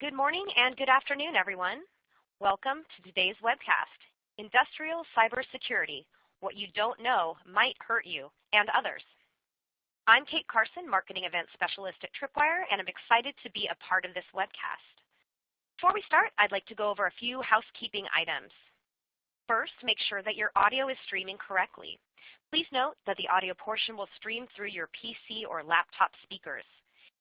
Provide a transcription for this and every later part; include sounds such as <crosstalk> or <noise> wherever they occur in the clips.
Good morning and good afternoon, everyone. Welcome to today's webcast, Industrial Cybersecurity, What You Don't Know Might Hurt You and Others. I'm Kate Carson, Marketing Event Specialist at Tripwire, and I'm excited to be a part of this webcast. Before we start, I'd like to go over a few housekeeping items. First, make sure that your audio is streaming correctly. Please note that the audio portion will stream through your PC or laptop speakers.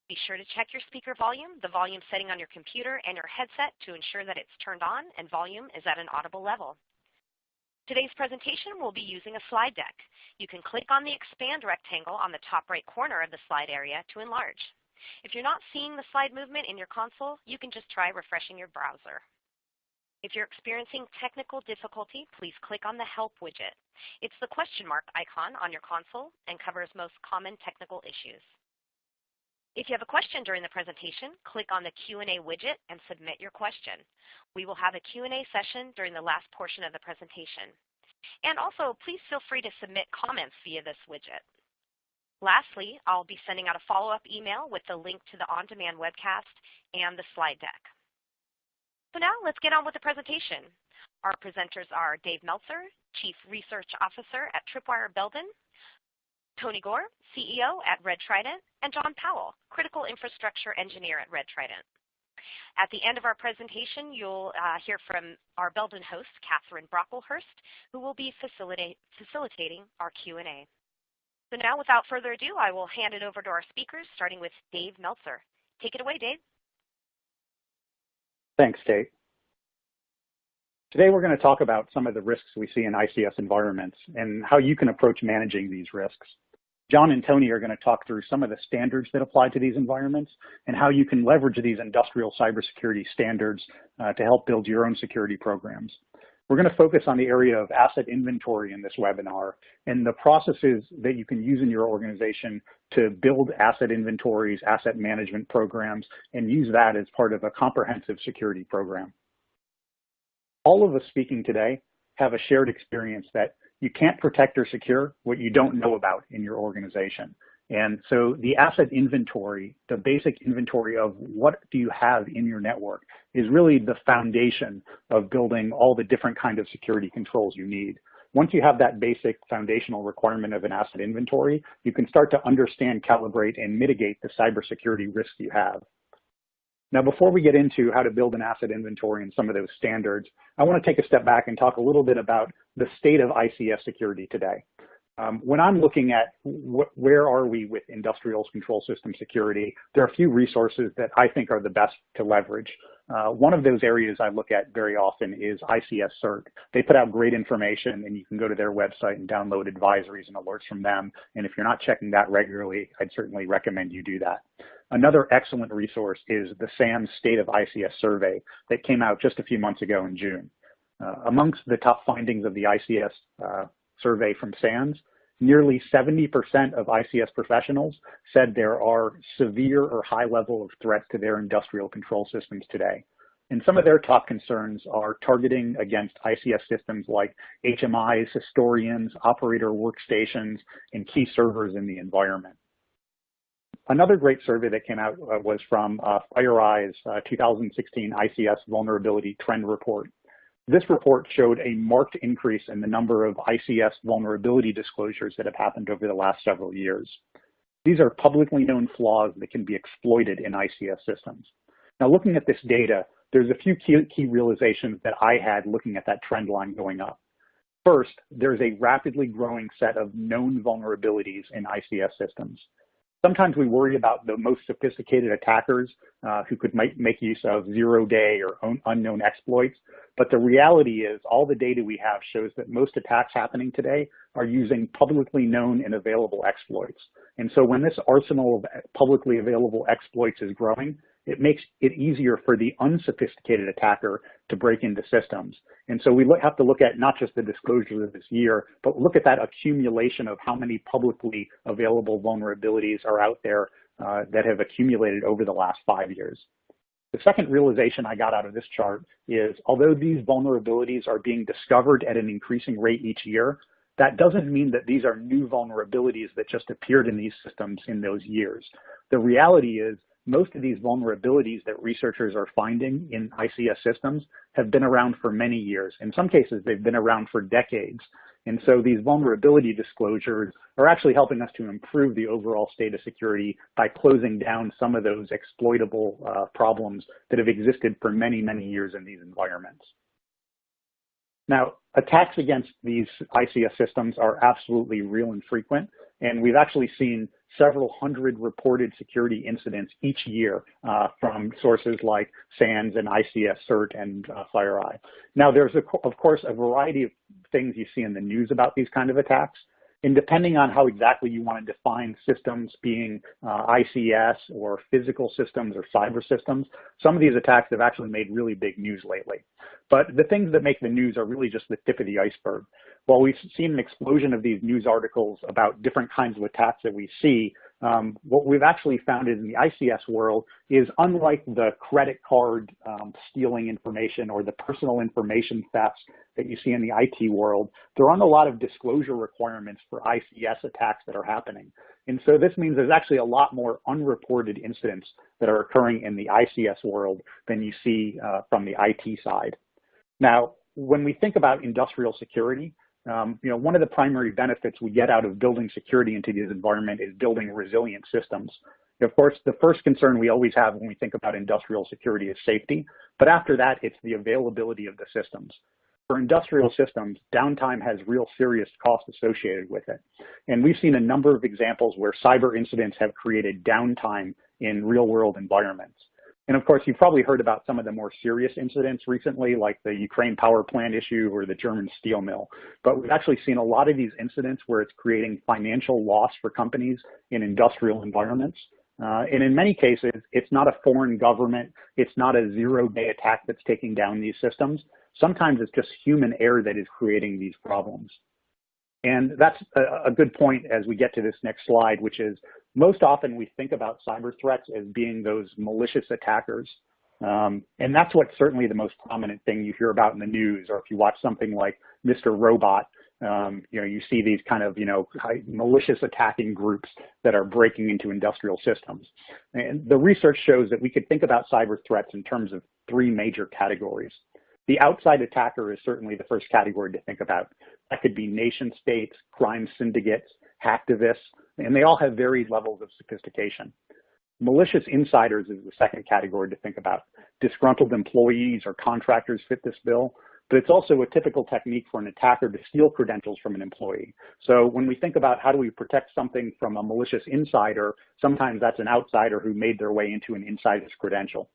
Be sure to check your speaker volume, the volume setting on your computer, and your headset to ensure that it's turned on and volume is at an audible level. Today's presentation will be using a slide deck. You can click on the expand rectangle on the top right corner of the slide area to enlarge. If you're not seeing the slide movement in your console, you can just try refreshing your browser. If you're experiencing technical difficulty, please click on the Help widget. It's the question mark icon on your console and covers most common technical issues. If you have a question during the presentation, click on the Q&A widget and submit your question. We will have a Q&A session during the last portion of the presentation. And also, please feel free to submit comments via this widget. Lastly, I'll be sending out a follow-up email with the link to the on-demand webcast and the slide deck. So now let's get on with the presentation. Our presenters are Dave Meltzer, Chief Research Officer at Tripwire Belden, Tony Gore, CEO at Red Trident, and John Powell, Critical Infrastructure Engineer at Red Trident. At the end of our presentation, you'll uh, hear from our Belden host, Catherine Brocklehurst, who will be facilitate, facilitating our Q&A. So now, without further ado, I will hand it over to our speakers, starting with Dave Meltzer. Take it away, Dave. Thanks, Kate. Today we're going to talk about some of the risks we see in ICS environments and how you can approach managing these risks. John and Tony are going to talk through some of the standards that apply to these environments and how you can leverage these industrial cybersecurity standards uh, to help build your own security programs. We're going to focus on the area of asset inventory in this webinar and the processes that you can use in your organization to build asset inventories, asset management programs, and use that as part of a comprehensive security program. All of us speaking today have a shared experience that you can't protect or secure what you don't know about in your organization. And so the asset inventory, the basic inventory of what do you have in your network is really the foundation of building all the different kind of security controls you need. Once you have that basic foundational requirement of an asset inventory, you can start to understand, calibrate, and mitigate the cybersecurity risks you have. Now, before we get into how to build an asset inventory and some of those standards, I want to take a step back and talk a little bit about the state of ICS security today. Um, when I'm looking at where are we with industrial control system security, there are a few resources that I think are the best to leverage. Uh, one of those areas I look at very often is ICS CERT. They put out great information and you can go to their website and download advisories and alerts from them. And if you're not checking that regularly, I'd certainly recommend you do that. Another excellent resource is the SANS State of ICS survey that came out just a few months ago in June. Uh, amongst the top findings of the ICS uh, survey from SANS, nearly 70% of ICS professionals said there are severe or high level of threats to their industrial control systems today. And some of their top concerns are targeting against ICS systems like HMIs, historians, operator workstations, and key servers in the environment. Another great survey that came out uh, was from uh, FireEye's uh, 2016 ICS Vulnerability Trend Report. This report showed a marked increase in the number of ICS vulnerability disclosures that have happened over the last several years. These are publicly known flaws that can be exploited in ICS systems. Now, looking at this data, there's a few key, key realizations that I had looking at that trend line going up. First, there's a rapidly growing set of known vulnerabilities in ICS systems. Sometimes we worry about the most sophisticated attackers uh, who could make, make use of zero-day or unknown exploits. But the reality is all the data we have shows that most attacks happening today are using publicly known and available exploits. And so when this arsenal of publicly available exploits is growing, it makes it easier for the unsophisticated attacker to break into systems. And so we have to look at not just the disclosures of this year, but look at that accumulation of how many publicly available vulnerabilities are out there uh, that have accumulated over the last five years. The second realization I got out of this chart is although these vulnerabilities are being discovered at an increasing rate each year, that doesn't mean that these are new vulnerabilities that just appeared in these systems in those years. The reality is most of these vulnerabilities that researchers are finding in ICS systems have been around for many years. In some cases, they've been around for decades. And so these vulnerability disclosures are actually helping us to improve the overall state of security by closing down some of those exploitable uh, problems that have existed for many, many years in these environments. Now, attacks against these ICS systems are absolutely real and frequent, and we've actually seen several hundred reported security incidents each year uh, from sources like SANS and ICS CERT and uh, FireEye. Now, there's, a, of course, a variety of things you see in the news about these kind of attacks. And depending on how exactly you want to define systems being uh, ICS or physical systems or cyber systems, some of these attacks have actually made really big news lately. But the things that make the news are really just the tip of the iceberg. While we've seen an explosion of these news articles about different kinds of attacks that we see, um, what we've actually found in the ICS world is unlike the credit card um, stealing information or the personal information thefts that you see in the IT world, there aren't a lot of disclosure requirements for ICS attacks that are happening. And so this means there's actually a lot more unreported incidents that are occurring in the ICS world than you see uh, from the IT side. Now, when we think about industrial security, um, you know, one of the primary benefits we get out of building security into this environment is building resilient systems. Of course, the first concern we always have when we think about industrial security is safety, but after that, it's the availability of the systems. For industrial systems, downtime has real serious costs associated with it. And we've seen a number of examples where cyber incidents have created downtime in real world environments. And of course, you've probably heard about some of the more serious incidents recently, like the Ukraine power plant issue or the German steel mill. But we've actually seen a lot of these incidents where it's creating financial loss for companies in industrial environments. Uh, and in many cases, it's not a foreign government. It's not a zero-day attack that's taking down these systems. Sometimes it's just human error that is creating these problems. And that's a, a good point as we get to this next slide, which is most often we think about cyber threats as being those malicious attackers. Um, and that's what's certainly the most prominent thing you hear about in the news, or if you watch something like Mr. Robot, um, you know, you see these kind of, you know, malicious attacking groups that are breaking into industrial systems. And the research shows that we could think about cyber threats in terms of three major categories. The outside attacker is certainly the first category to think about. That could be nation states, crime syndicates, hacktivists, and they all have varied levels of sophistication. Malicious insiders is the second category to think about. Disgruntled employees or contractors fit this bill, but it's also a typical technique for an attacker to steal credentials from an employee. So when we think about how do we protect something from a malicious insider, sometimes that's an outsider who made their way into an insider's credential.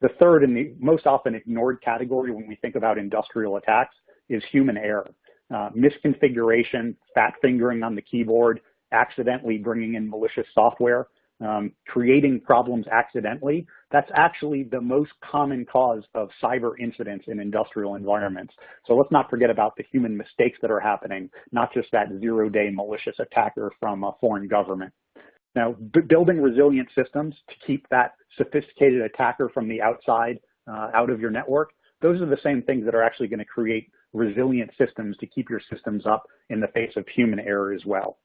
The third and the most often ignored category when we think about industrial attacks is human error. Uh, misconfiguration, fat fingering on the keyboard, accidentally bringing in malicious software, um, creating problems accidentally, that's actually the most common cause of cyber incidents in industrial environments. So let's not forget about the human mistakes that are happening, not just that zero-day malicious attacker from a foreign government. Now, building resilient systems to keep that sophisticated attacker from the outside uh, out of your network, those are the same things that are actually going to create resilient systems to keep your systems up in the face of human error as well.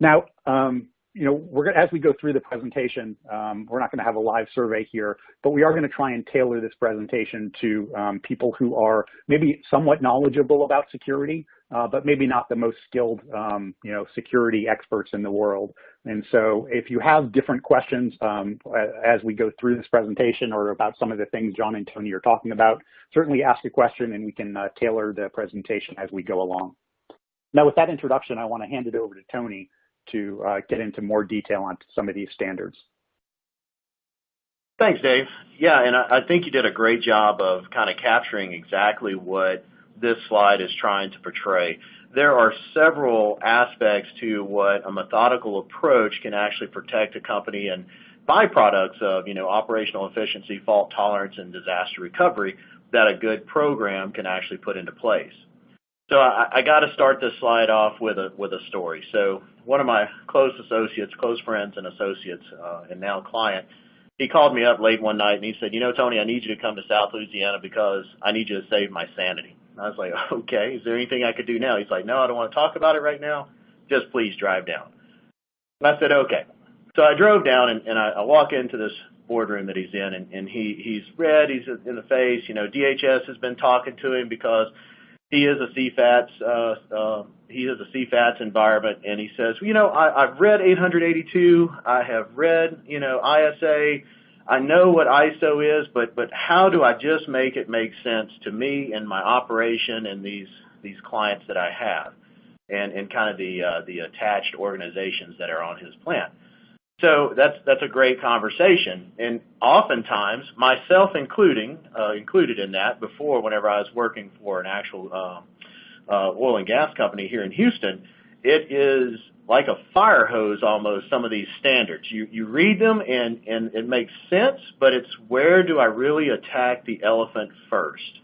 Now, um, you know, we're gonna, as we go through the presentation, um, we're not going to have a live survey here, but we are going to try and tailor this presentation to um, people who are maybe somewhat knowledgeable about security, uh, but maybe not the most skilled, um, you know, security experts in the world. And so if you have different questions um, as we go through this presentation or about some of the things John and Tony are talking about, certainly ask a question and we can uh, tailor the presentation as we go along. Now with that introduction, I want to hand it over to Tony to uh, get into more detail on some of these standards. Thanks, Dave. Yeah, and I, I think you did a great job of kind of capturing exactly what this slide is trying to portray. There are several aspects to what a methodical approach can actually protect a company and byproducts of, you know, operational efficiency, fault tolerance, and disaster recovery that a good program can actually put into place. So I, I got to start this slide off with a with a story. So one of my close associates, close friends and associates, uh, and now client, he called me up late one night and he said, "You know, Tony, I need you to come to South Louisiana because I need you to save my sanity." And I was like, <laughs> "Okay, is there anything I could do now?" He's like, "No, I don't want to talk about it right now. Just please drive down." And I said, "Okay." So I drove down and, and I, I walk into this boardroom that he's in, and, and he he's red, he's in the face. You know, DHS has been talking to him because he is a CFATS uh, uh, he is a CFATS environment, and he says, you know, I, I've read 882, I have read, you know, ISA, I know what ISO is, but but how do I just make it make sense to me and my operation and these these clients that I have, and and kind of the uh, the attached organizations that are on his plan. So that's that's a great conversation, and oftentimes myself including uh, included in that before whenever I was working for an actual uh, uh, oil and gas company here in Houston, it is like a fire hose almost some of these standards. You you read them and and it makes sense, but it's where do I really attack the elephant first?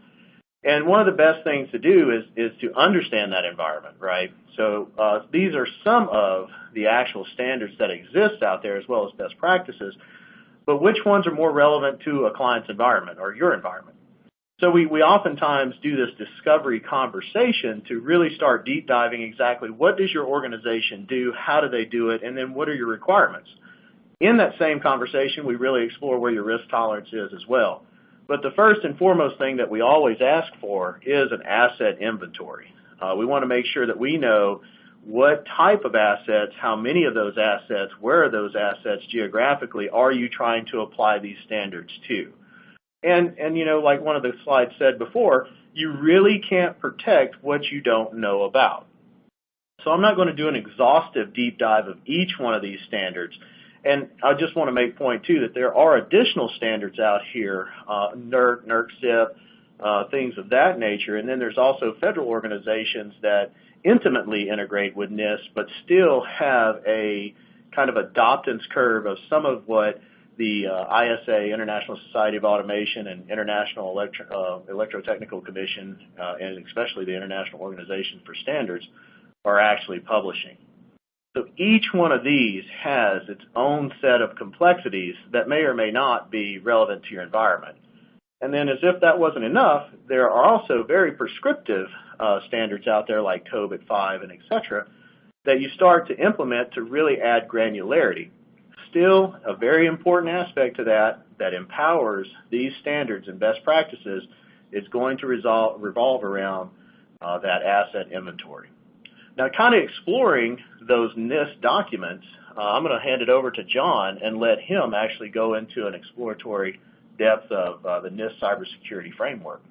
And one of the best things to do is is to understand that environment, right? So uh, these are some of the actual standards that exist out there as well as best practices, but which ones are more relevant to a client's environment or your environment? So we, we oftentimes do this discovery conversation to really start deep diving exactly what does your organization do, how do they do it, and then what are your requirements. In that same conversation, we really explore where your risk tolerance is as well. But the first and foremost thing that we always ask for is an asset inventory. Uh, we want to make sure that we know what type of assets, how many of those assets, where are those assets geographically are you trying to apply these standards to? And, and you know, like one of the slides said before, you really can't protect what you don't know about. So I'm not going to do an exhaustive deep dive of each one of these standards. And I just want to make point too that there are additional standards out here, uh, NERC, NERC uh, things of that nature. And then there's also federal organizations that intimately integrate with NIST, but still have a kind of adoptance curve of some of what the uh, ISA, International Society of Automation, and International Electro, uh, Electrotechnical Commission, uh, and especially the International Organization for Standards, are actually publishing. So each one of these has its own set of complexities that may or may not be relevant to your environment. And then as if that wasn't enough, there are also very prescriptive uh, standards out there like COBIT 5 and et cetera that you start to implement to really add granularity. Still, a very important aspect to that that empowers these standards and best practices is going to resolve, revolve around uh, that asset inventory. Now, kind of exploring those NIST documents, uh, I'm going to hand it over to John and let him actually go into an exploratory depth of uh, the NIST cybersecurity framework.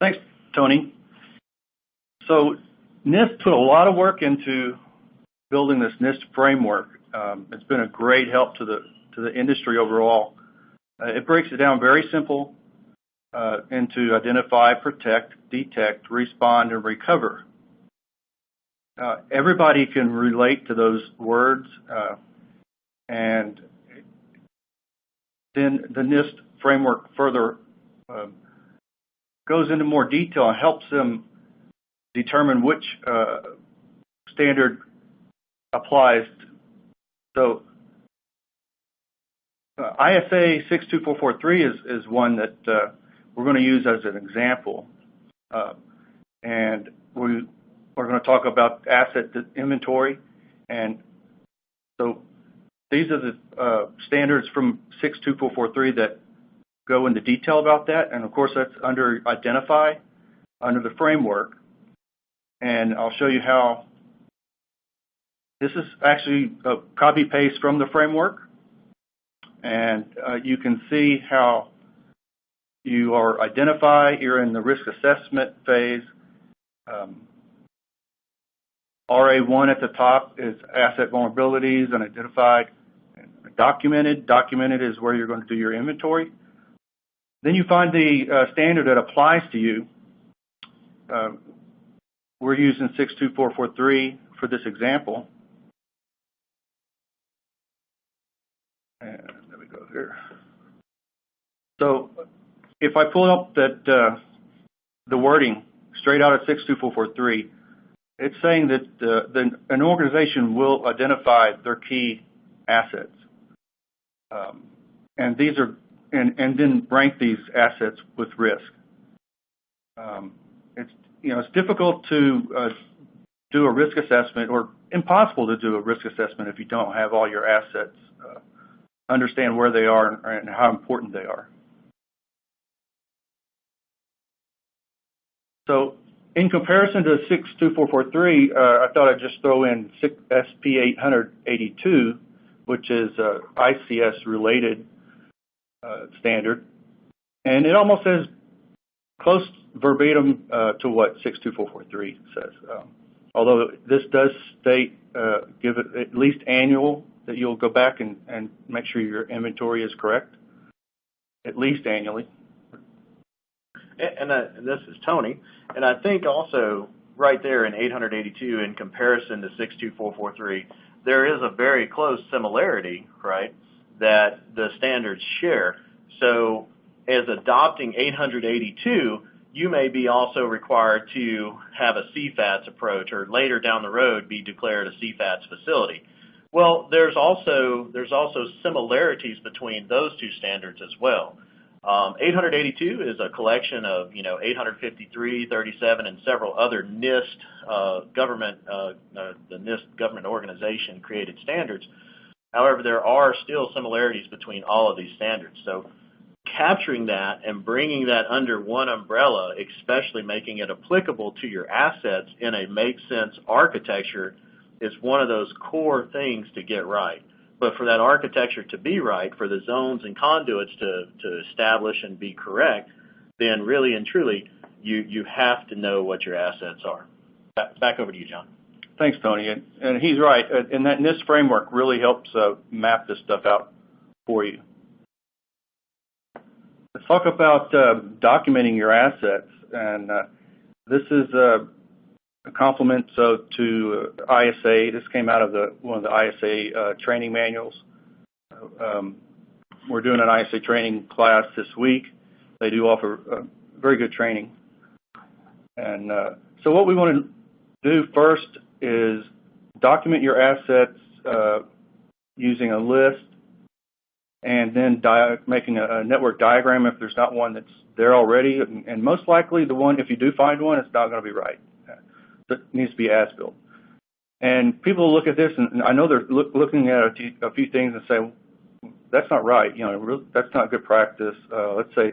Thanks, Tony. So NIST put a lot of work into building this NIST framework. Um, it's been a great help to the to the industry overall. Uh, it breaks it down very simple uh, into identify, protect, detect, respond, and recover. Uh, everybody can relate to those words, uh, and then the NIST framework further uh, goes into more detail and helps them determine which uh, standard applies. So uh, ISA 62443 is, is one that uh, we're going to use as an example. and we we're going to talk about asset inventory. And so these are the uh, standards from 62443 that go into detail about that. And of course, that's under identify, under the framework. And I'll show you how this is actually a copy paste from the framework. And uh, you can see how you are identify, you're in the risk assessment phase. Um, RA1 at the top is asset vulnerabilities unidentified and documented. Documented is where you're going to do your inventory. Then you find the uh, standard that applies to you. Uh, we're using 62443 for this example. And there we go here. So if I pull up that uh, the wording straight out of 62443, it's saying that uh, an organization will identify their key assets. Um, and these are and, and then rank these assets with risk. Um, it's you know it's difficult to uh, do a risk assessment or impossible to do a risk assessment if you don't have all your assets, uh, understand where they are and how important they are. So in comparison to 62443, uh, I thought I'd just throw in SP 882, which is a ICS-related uh, standard. And it almost says close verbatim uh, to what 62443 says. Um, although this does state, uh, give it at least annual, that you'll go back and, and make sure your inventory is correct, at least annually. And, uh, and this is Tony. And I think also right there in 882 in comparison to 62443, there is a very close similarity, right, that the standards share. So as adopting 882, you may be also required to have a CFATS approach or later down the road be declared a CFATS facility. Well, there's also there's also similarities between those two standards as well. Um, 882 is a collection of, you know, 853, 37, and several other NIST uh, government, uh, uh, the NIST government organization created standards. However, there are still similarities between all of these standards. So capturing that and bringing that under one umbrella, especially making it applicable to your assets in a make sense architecture is one of those core things to get right. But for that architecture to be right, for the zones and conduits to, to establish and be correct, then really and truly, you, you have to know what your assets are. Back, over to you, John. Thanks, Tony. And, and he's right. And that NIST framework really helps uh, map this stuff out for you. Let's talk about uh, documenting your assets. And uh, this is uh, a compliment so to uh, ISA. This came out of the one of the ISA uh, training manuals. Um, we're doing an ISA training class this week. They do offer uh, very good training. And so what we want to do first is document your assets using a list and then making a, network diagram if there's not one that's there already. And, and most likely the one, if you do find one, it's not going to be right that needs to be as-built. And people look at this, and I know they're look, looking at a, few things and say, that's not right. You know, that's not good practice. Uh, let's say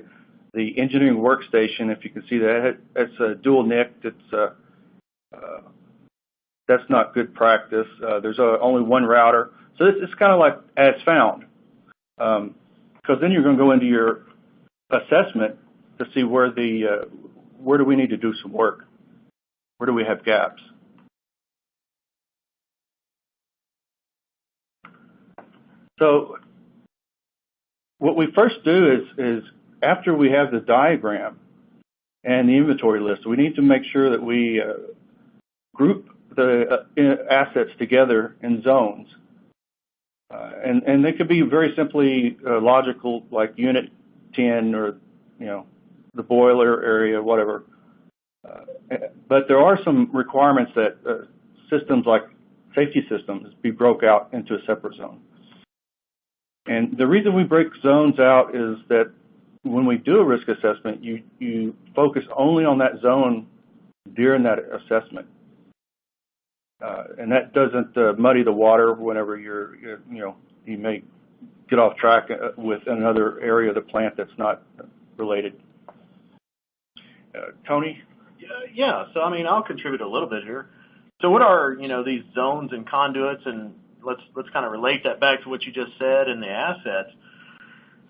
the engineering workstation, if you can see that, it's a dual NIC. It's uh, uh, that's not good practice. There's only one router, so this is kind of like as found, because um, then you're going to go into your assessment to see where the where do we need to do some work. Where do we have gaps? So what we first do is, after we have the diagram and the inventory list, we need to make sure that we uh, group the uh, assets together in zones. Uh, and, they could be very simply logical, like unit 10 or, you know, the boiler area, whatever. Uh, but there are some requirements that uh, systems like safety systems be broke out into a separate zone. And the reason we break zones out is that when we do a risk assessment, you, you focus only on that zone during that assessment. Uh, and that doesn't uh, muddy the water whenever you're, you're, you know, you may get off track uh, with another area of the plant that's not related. Uh, Tony? Yeah, so I mean, I'll contribute a little bit here. So what are, you know, these zones and conduits and let's let's kind of relate that back to what you just said and the assets.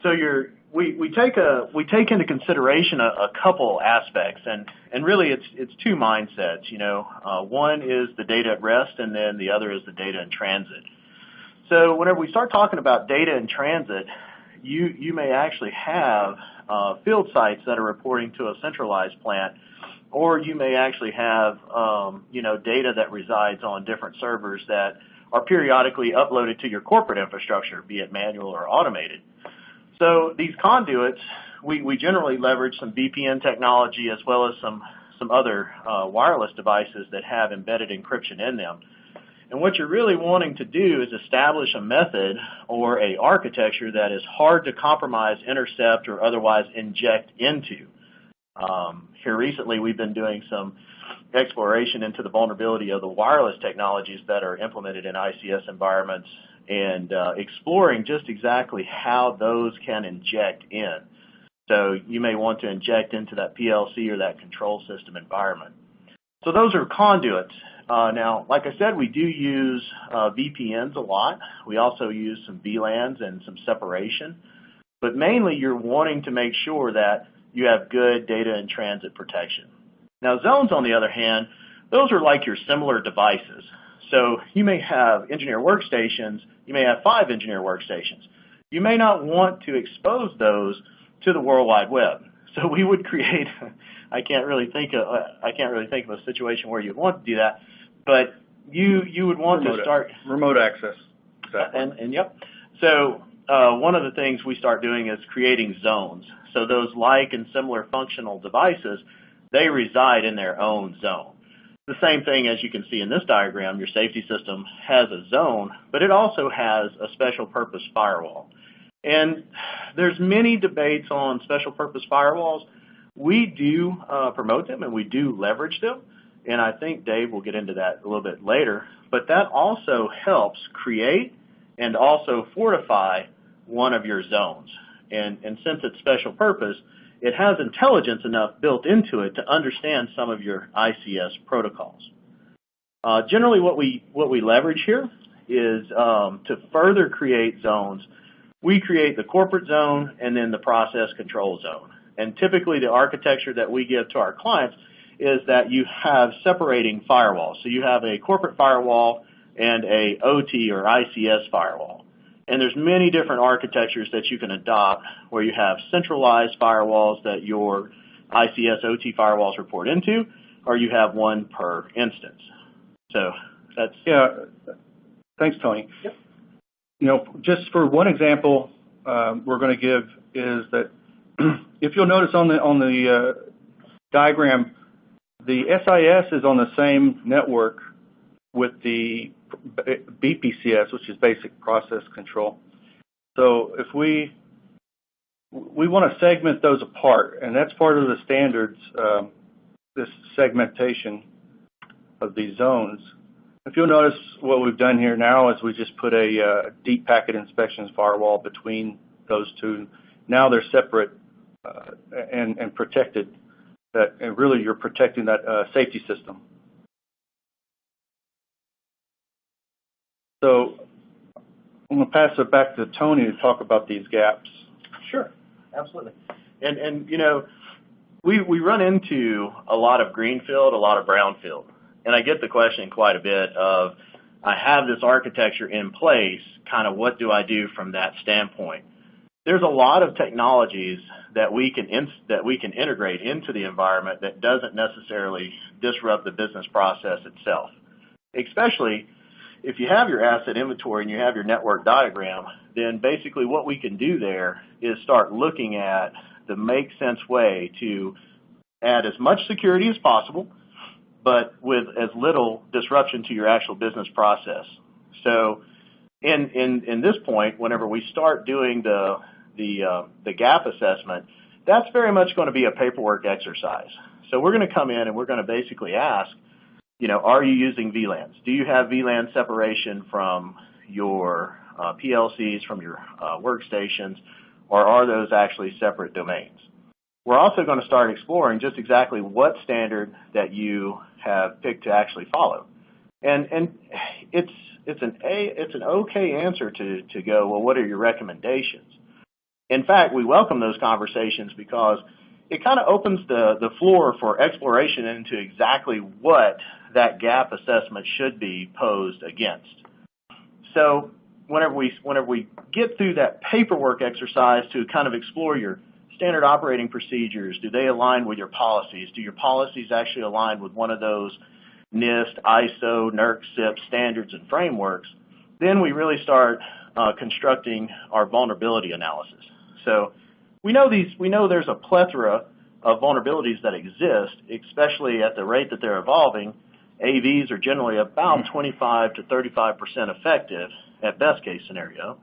So you're we, we take a we take into consideration a, a couple aspects and and really it's it's two mindsets you know uh, one is the data at rest and then the other is the data in transit so whenever we start talking about data in transit you you may actually have uh, field sites that are reporting to a centralized plant or you may actually have um, you know data that resides on different servers that are periodically uploaded to your corporate infrastructure, be it manual or automated. So these conduits, we, we generally leverage some VPN technology as well as some some other uh, wireless devices that have embedded encryption in them. And what you're really wanting to do is establish a method or a architecture that is hard to compromise, intercept, or otherwise inject into. Um, here recently, we've been doing some exploration into the vulnerability of the wireless technologies that are implemented in ICS environments and uh, exploring just exactly how those can inject in. So you may want to inject into that PLC or that control system environment. So those are conduits. Uh, now, like I said, we do use uh, VPNs a lot. We also use some VLANs and some separation. But mainly you're wanting to make sure that you have good data and transit protection. Now zones, on the other hand, those are like your similar devices. So you may have engineer workstations, you may have five engineer workstations. You may not want to expose those to the World Wide Web. So we would create, <laughs> I can't really think of, I can't really think of a situation where you'd want to do that, but you you would want remote, to start remote access. Exactly. And, and yep. So uh, one of the things we start doing is creating zones. So those like and similar functional devices, they reside in their own zone. The same thing as you can see in this diagram, your safety system has a zone, but it also has a special purpose firewall. And there's many debates on special purpose firewalls. We do uh, promote them and we do leverage them. And I think Dave will get into that a little bit later. But that also helps create and also fortify one of your zones. And, and since it's special purpose, it has intelligence enough built into it to understand some of your ICS protocols. Uh, generally, what we what we leverage here is um, to further create zones. We create the corporate zone and then the process control zone. And typically, the architecture that we give to our clients is that you have separating firewalls. So you have a corporate firewall and a OT or ICS firewall. And there's many different architectures that you can adopt where you have centralized firewalls that your ICS OT firewalls report into, or you have one per instance. So that's yeah. Thanks, Tony. Yep. You know, just for one example, um, we're going to give is that <clears throat> if you'll notice on the on the uh, diagram, the SIS is on the same network with the BPCS, which is Basic Process Control. So if we we want to segment those apart, and that's part of the standards, um, this segmentation of these zones. If you'll notice what we've done here now is we just put a uh, deep packet inspections firewall between those two. Now they're separate uh, and, and protected. That and really you're protecting that uh, safety system. So I'm going to pass it back to Tony to talk about these gaps. Sure, absolutely. And and you know, we we run into a lot of greenfield, a lot of brownfield, and I get the question quite a bit of, I have this architecture in place, kind of what do I do from that standpoint? There's a lot of technologies that we can that we can integrate into the environment that doesn't necessarily disrupt the business process itself, especially if you have your asset inventory and you have your network diagram, then basically what we can do there is start looking at the make sense way to add as much security as possible, but with as little disruption to your actual business process. So in, in, in this point, whenever we start doing the, the, uh, the gap assessment, that's very much going to be a paperwork exercise. So we're going to come in and we're going to basically ask, you know, are you using VLANs? Do you have VLAN separation from your uh, PLCs, from your uh, workstations, or are those actually separate domains? We're also going to start exploring just exactly what standard that you have picked to actually follow. And, and it's, it's, an a, it's an okay answer to, to go, well, what are your recommendations? In fact, we welcome those conversations because it kind of opens the, the floor for exploration into exactly what that gap assessment should be posed against. So whenever we, whenever we get through that paperwork exercise to kind of explore your standard operating procedures, do they align with your policies? Do your policies actually align with one of those NIST, ISO, NERC, CIP standards and frameworks? Then we really start uh, constructing our vulnerability analysis. So we know these, we know there's a plethora of vulnerabilities that exist, especially at the rate that they're evolving, AVs are generally about hmm. 25 to 35 percent effective at best case scenario.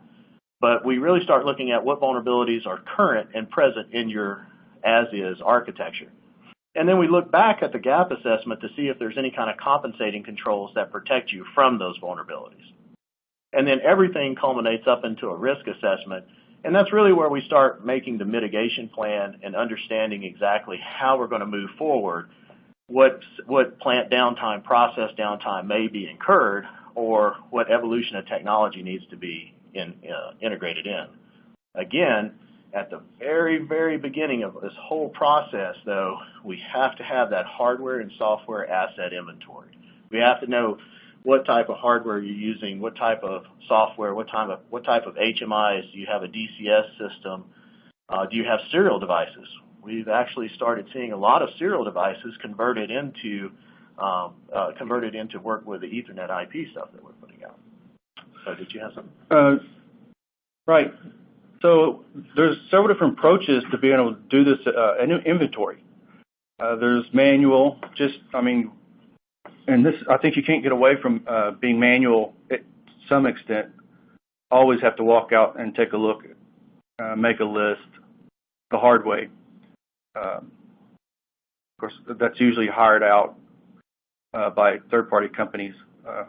But we really start looking at what vulnerabilities are current and present in your as-is architecture. And then we look back at the gap assessment to see if there's any kind of compensating controls that protect you from those vulnerabilities. And then everything culminates up into a risk assessment. And that's really where we start making the mitigation plan and understanding exactly how we're going to move forward, what, what plant downtime, process downtime may be incurred, or what evolution of technology needs to be in, uh, integrated in. Again, at the very, very beginning of this whole process, though, we have to have that hardware and software asset inventory. We have to know what type of hardware you're using, what type of software, what type of, what type of HMIs. Do you have a DCS system? Uh, do you have serial devices? We've actually started seeing a lot of serial devices converted into um, uh, converted into work with the Ethernet IP stuff that we're putting out. So did you have something? Uh, right. So there's several different approaches to being able to do this uh, inventory. Uh, there's manual, just, I mean, and this, I think you can't get away from uh, being manual at some extent. Always have to walk out and take a look, uh, make a list the hard way. Um, of course, that's usually hired out uh, by third-party companies. Uh,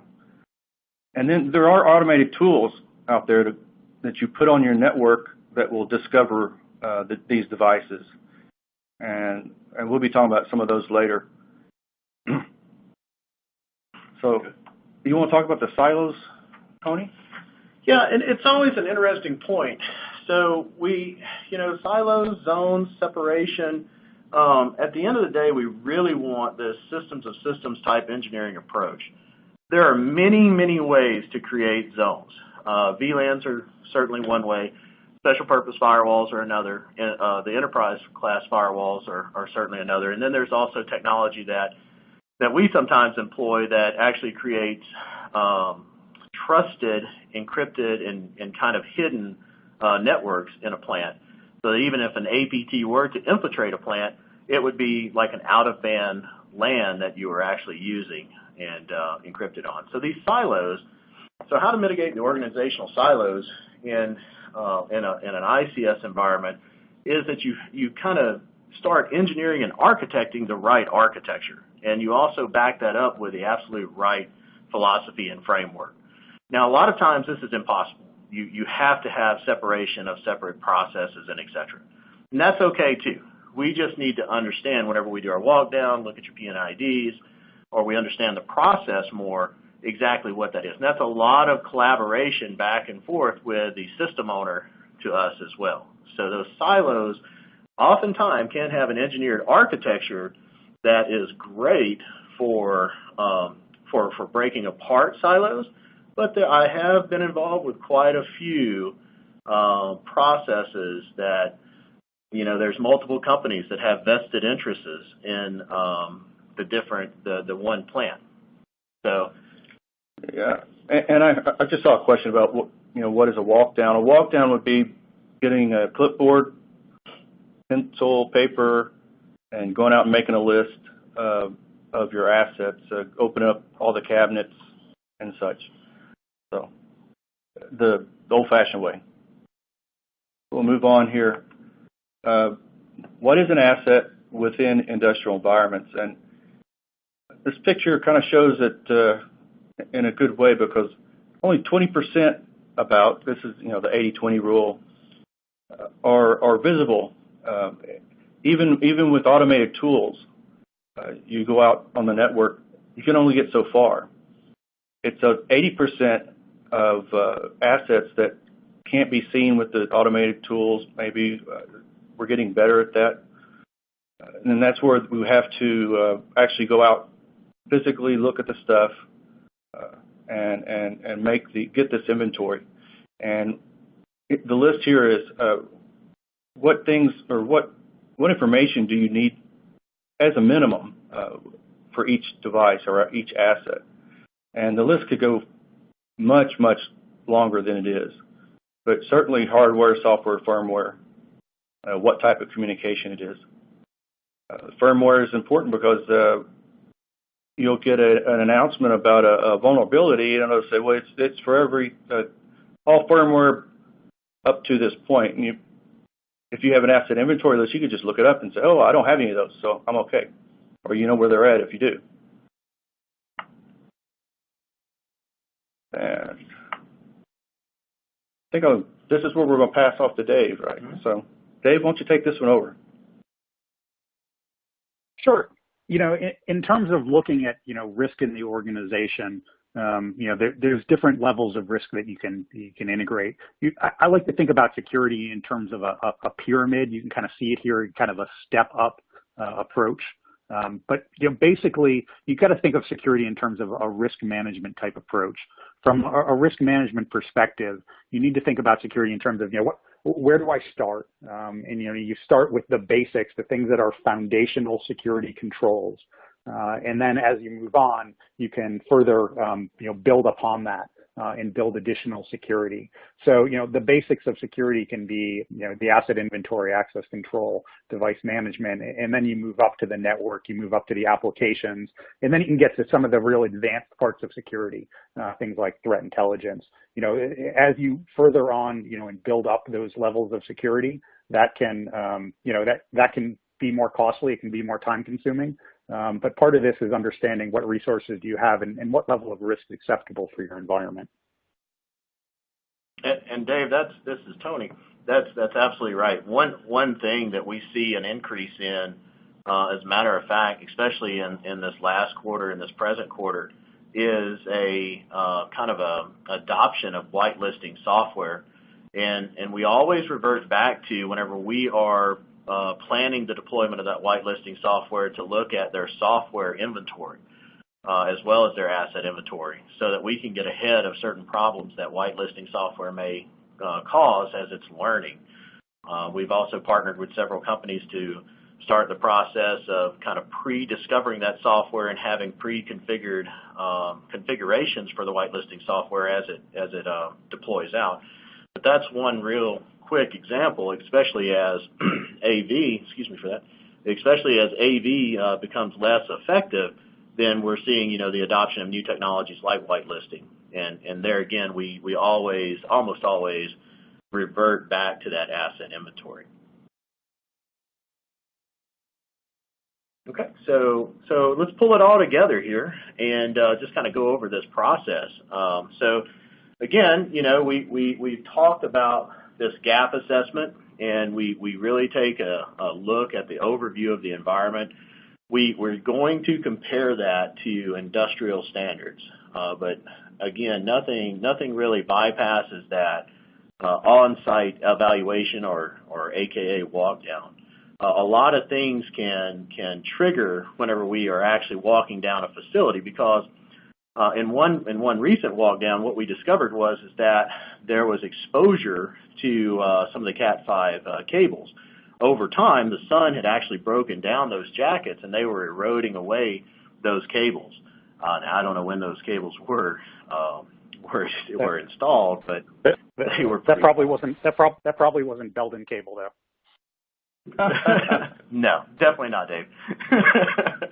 and then there are automated tools out there to that you put on your network that will discover uh, the, these devices. And, and we'll be talking about some of those later. So you want to talk about the silos, Tony? Yeah, and it's always an interesting point. So we, you know, silos, zones, separation, um, at the end of the day, we really want this systems of systems type engineering approach. There are many, many ways to create zones. Uh, VLANs are certainly one way. Special purpose firewalls are another. Uh, the enterprise class firewalls are, are certainly another. And then there's also technology that that we sometimes employ that actually creates um, trusted, encrypted, and, and kind of hidden uh, networks in a plant. So that even if an APT were to infiltrate a plant, it would be like an out-of-band LAN that you were actually using and uh, encrypted on. So these silos so how to mitigate the organizational silos in, uh, in, a, in an ICS environment is that you, you kind of start engineering and architecting the right architecture. And you also back that up with the absolute right philosophy and framework. Now, a lot of times this is impossible. You, you have to have separation of separate processes and et cetera. And that's okay too. We just need to understand whenever we do our walk down, look at your P&IDs, or we understand the process more, exactly what that is. And that's a lot of collaboration back and forth with the system owner to us as well. So those silos oftentimes can have an engineered architecture that is great for um, for for breaking apart silos, but there, I have been involved with quite a few uh, processes that you know there's multiple companies that have vested interests in um, the different the the one plant. So yeah. And I, I just saw a question about what, you know, what is a walk down? A walk down would be getting a clipboard, pencil, paper, and going out and making a list of your assets, uh, open up all the cabinets and such. So the, old-fashioned way. We'll move on here. Uh, what is an asset within industrial environments? And this picture kind of shows that uh, in a good way because only 20% about, this is, you know, the 80-20 rule, are, are visible. Even, even with automated tools, uh, you go out on the network, you can only get so far. It's a 80% of uh, assets that can't be seen with the automated tools. Maybe uh, we're getting better at that. And that's where we have to actually go out, physically look at the stuff, and and and make the get this inventory. And the list here is what things or what what information do you need as a minimum uh, for each device or each asset. And the list could go much much longer than it is, but certainly hardware, software, firmware, uh, what type of communication it is. Uh, firmware is important because uh, you'll get a, an announcement about a, a vulnerability, and it'll say, well, it's, it's for every, uh, all firmware up to this point. And you, if you have an asset inventory list, you could just look it up and say, oh, I don't have any of those, so I'm okay. Or you know where they're at if you do. And I think I'll, this is where we're going to pass off to Dave, right? Mm -hmm. So, Dave, why don't you take this one over? Sure. You know, in, in terms of looking at, you know, risk in the organization, um, you know, there, there's different levels of risk that you can you can integrate. You, I, I, like to think about security in terms of a, a, a, pyramid. You can kind of see it here, kind of a step up uh, approach. Um, but you know, basically, you've got to think of security in terms of a risk management type approach. From a, a, risk management perspective, you need to think about security in terms of you know what, where do I start? Um, and you know, you start with the basics, the things that are foundational security controls. Uh, and then as you move on, you can further, um, you know, build upon that uh, and build additional security. So, you know, the basics of security can be, you know, the asset inventory, access control, device management, and then you move up to the network, you move up to the applications, and then you can get to some of the real advanced parts of security, uh, things like threat intelligence. You know, as you further on, you know, and build up those levels of security, that can, um, you know, that, that can be more costly, it can be more time consuming. Um, but part of this is understanding what resources do you have and, and what level of risk is acceptable for your environment. And, and Dave, that's this is Tony. That's that's absolutely right. One one thing that we see an increase in, uh, as a matter of fact, especially in, in this last quarter, in this present quarter, is a uh, kind of a adoption of whitelisting software, and and we always revert back to whenever we are uh, planning the deployment of that whitelisting software to look at their software inventory uh, as well as their asset inventory so that we can get ahead of certain problems that whitelisting software may uh, cause as it's learning. Uh, we've also partnered with several companies to start the process of kind of pre-discovering that software and having pre-configured um, configurations for the whitelisting software as it as it uh, deploys out. But that's one real quick example, especially as <clears throat> AV, excuse me for that, especially as AV uh, becomes less effective, then we're seeing, you know, the adoption of new technologies like whitelisting. And, and there again, we, we always, almost always revert back to that asset inventory. Okay, so so let's pull it all together here and uh, just kind of go over this process. Um, so again, you know, we we we've talked about this gap assessment and we, we really take a, a look at the overview of the environment. We, we're going to compare that to industrial standards, uh, but again, nothing, nothing really bypasses that uh, on-site evaluation or, or AKA walk down. Uh, a lot of things can, can trigger whenever we are actually walking down a facility because uh, in one in one recent walk down, what we discovered was is that there was exposure to uh, some of the Cat 5 uh, cables. Over time, the sun had actually broken down those jackets, and they were eroding away those cables. Uh, now, I don't know when those cables were uh, were were installed, but, but they were. That probably wasn't that, prob- that probably wasn't Belden cable, though. <laughs> no, definitely not, Dave. <laughs>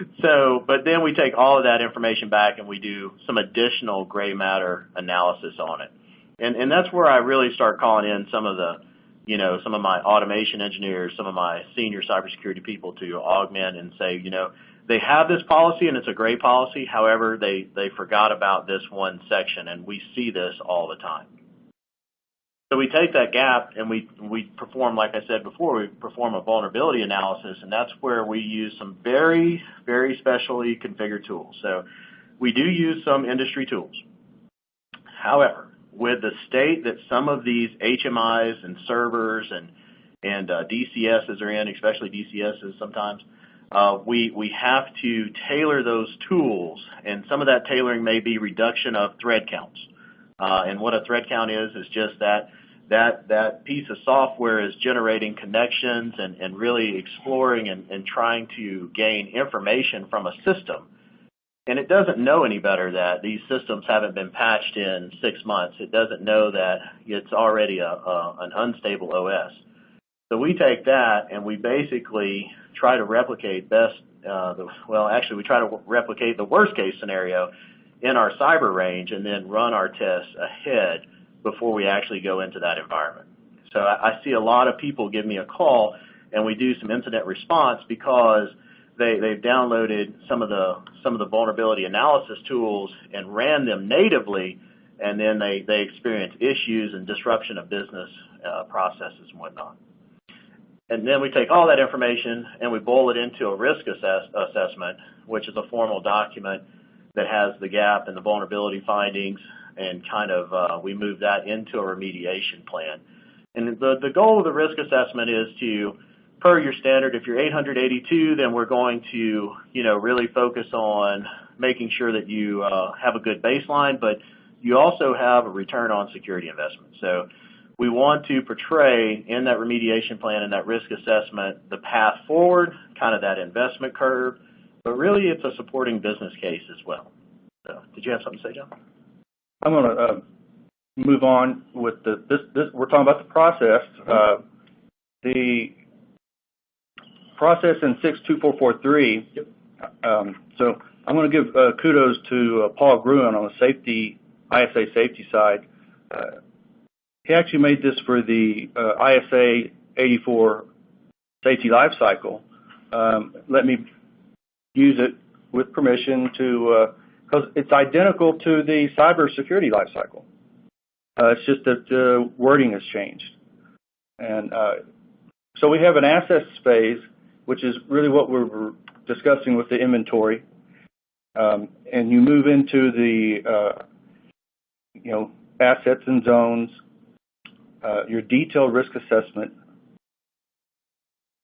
<laughs> so, but then we take all of that information back and we do some additional gray matter analysis on it. And, and that's where I really start calling in some of the, you know, some of my automation engineers, some of my senior cybersecurity people to augment and say, you know, they have this policy and it's a great policy. However, they, they forgot about this one section and we see this all the time. So we take that gap and we, we perform, like I said before, we perform a vulnerability analysis, and that's where we use some very, very specially configured tools. So we do use some industry tools. However, with the state that some of these HMIs and servers and, and uh, DCSs are in, especially DCSs sometimes, uh, we, we have to tailor those tools, and some of that tailoring may be reduction of thread counts. Uh, and what a thread count is, is just that that that piece of software is generating connections and, and really exploring and, and trying to gain information from a system. And it doesn't know any better that these systems haven't been patched in six months. It doesn't know that it's already a, a an unstable OS. So we take that and we basically try to replicate best, uh, the, well, actually we try to replicate the worst case scenario in our cyber range and then run our tests ahead before we actually go into that environment. So I, see a lot of people give me a call and we do some incident response because they, they've downloaded some of the some of the vulnerability analysis tools and ran them natively, and then they, they experience issues and disruption of business uh, processes and whatnot. And then we take all that information and we boil it into a risk assess assessment, which is a formal document that has the gap and the vulnerability findings, and kind of uh, we move that into a remediation plan. And the, the goal of the risk assessment is to per your standard, if you're 882, then we're going to, you know, really focus on making sure that you uh, have a good baseline, but you also have a return on security investment. So we want to portray in that remediation plan and that risk assessment the path forward, kind of that investment curve, but really it's a supporting business case as well. So did you have something to say, John? I'm going to uh, move on with the, this, this, we're talking about the process. Uh, the process in 62443. Yep. Um, so I'm going to give uh, kudos to uh, Paul Gruhn on the safety ISA safety side. Uh, he actually made this for the uh, ISA 84 safety lifecycle. Um, let me use it with permission to because uh, it's identical to the cybersecurity lifecycle. Uh, it's just that the wording has changed. And so we have an assets phase which is really what we're discussing with the inventory. Um, and you move into the, uh, you know, assets and zones, uh, your detailed risk assessment,